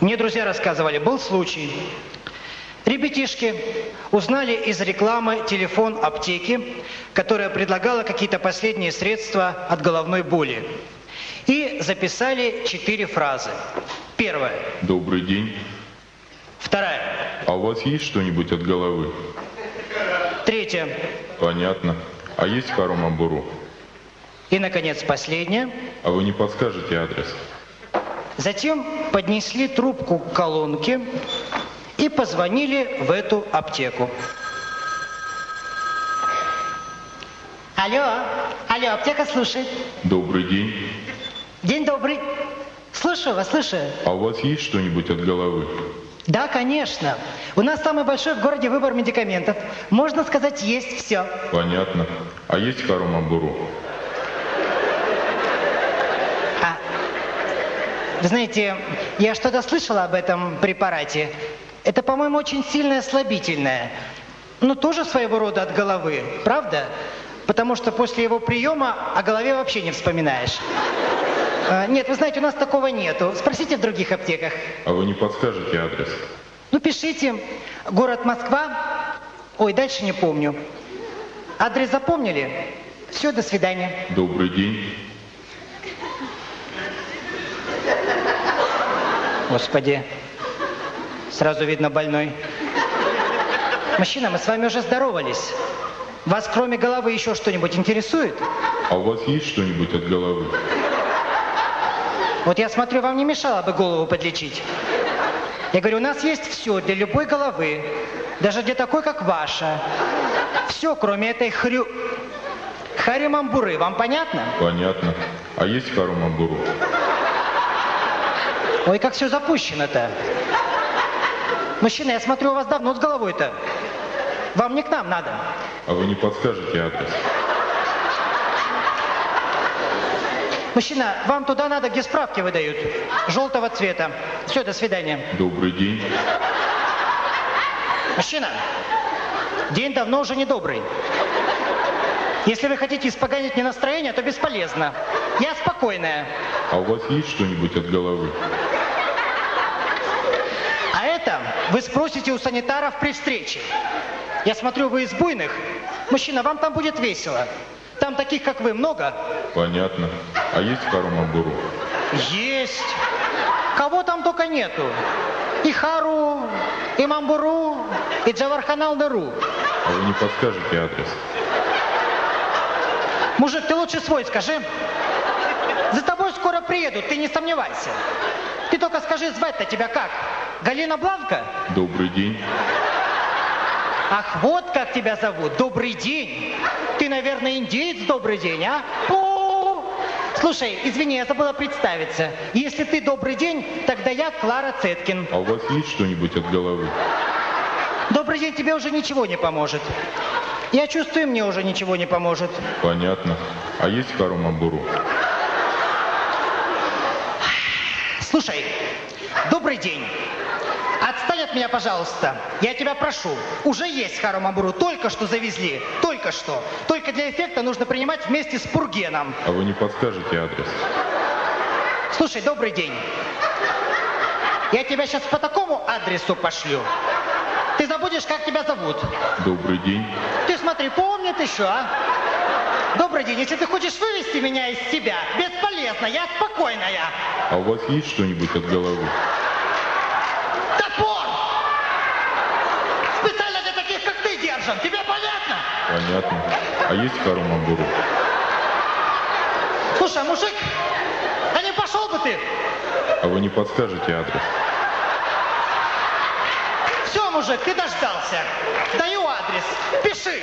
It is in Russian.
Мне друзья рассказывали, был случай. Ребятишки узнали из рекламы телефон аптеки, которая предлагала какие-то последние средства от головной боли. И записали четыре фразы. Первая. Добрый день. Вторая. А у вас есть что-нибудь от головы? Третья. Понятно. А есть Харумабуру? И, наконец, последняя. А вы не подскажете адрес? Затем поднесли трубку к колонке и позвонили в эту аптеку. Алло, алло, аптека слушает. Добрый день. День добрый. Слушаю вас, слушаю. А у вас есть что-нибудь от головы? Да, конечно. У нас самый большой в городе выбор медикаментов. Можно сказать, есть все. Понятно. А есть Харумабуру? А, вы знаете, я что-то слышала об этом препарате. Это, по-моему, очень сильное слабительное. Ну, тоже своего рода от головы, правда? Потому что после его приема о голове вообще не вспоминаешь. А, нет, вы знаете, у нас такого нету. Спросите в других аптеках. А вы не подскажете адрес? Ну, пишите. Город Москва. Ой, дальше не помню. Адрес запомнили? Все, до свидания. Добрый день. Господи, сразу видно больной. Мужчина, мы с вами уже здоровались. Вас кроме головы еще что-нибудь интересует? А у вас есть что-нибудь от головы? Вот я смотрю, вам не мешало бы голову подлечить. Я говорю, у нас есть все для любой головы, даже для такой, как ваша. Все, кроме этой хрю... Харимамбуры. Вам понятно? Понятно. А есть Харумабуру? Ой, как все запущено-то. Мужчина, я смотрю, у вас давно с головой-то. Вам не к нам надо. А вы не подскажете адрес? Мужчина, вам туда надо, где справки выдают. Желтого цвета. Все, до свидания. Добрый день. Мужчина, день давно уже не добрый. Если вы хотите испоганить мне настроение, то бесполезно. Я спокойная. А у вас есть что-нибудь от головы? А это вы спросите у санитаров при встрече. Я смотрю, вы из буйных. Мужчина, вам там будет весело. Там таких, как вы, много? Понятно. А есть Харумабуру? Есть. Кого там только нету. И Хару, и Мамбуру, и Джаварханал Неру. А вы не подскажете адрес? Мужик, ты лучше свой скажи. За тобой скоро приедут, ты не сомневайся. Ты только скажи, звать-то тебя как? Галина Бланка? Добрый день. Ах, вот как тебя зовут. Добрый день. Ты, наверное, индеец, добрый день, а? О! Слушай, извини, я забыла представиться. Если ты добрый день, тогда я Клара Цеткин. А у вас есть что-нибудь от головы? Добрый день тебе уже ничего не поможет. Я чувствую, мне уже ничего не поможет. Понятно. А есть Харумабуру? Слушай, добрый день. Отстань от меня, пожалуйста. Я тебя прошу. Уже есть Харумабуру. Только что завезли. Только что. Только для эффекта нужно принимать вместе с Пургеном. А вы не подскажете адрес? Слушай, добрый день. Я тебя сейчас по такому адресу пошлю. Ты забудешь, как тебя зовут. Добрый день. Ты смотри, помнит еще, а? Добрый день. Если ты хочешь вывести меня из себя, бесполезно. Я спокойная. А у вас есть что-нибудь от головы? Топор! Специально для таких, держим. Тебе понятно? Понятно. А есть Харумабуру? Слушай, мужик, а не пошел бы ты? А вы не подскажете адрес? Все, мужик, ты дождался. Даю адрес. Пиши.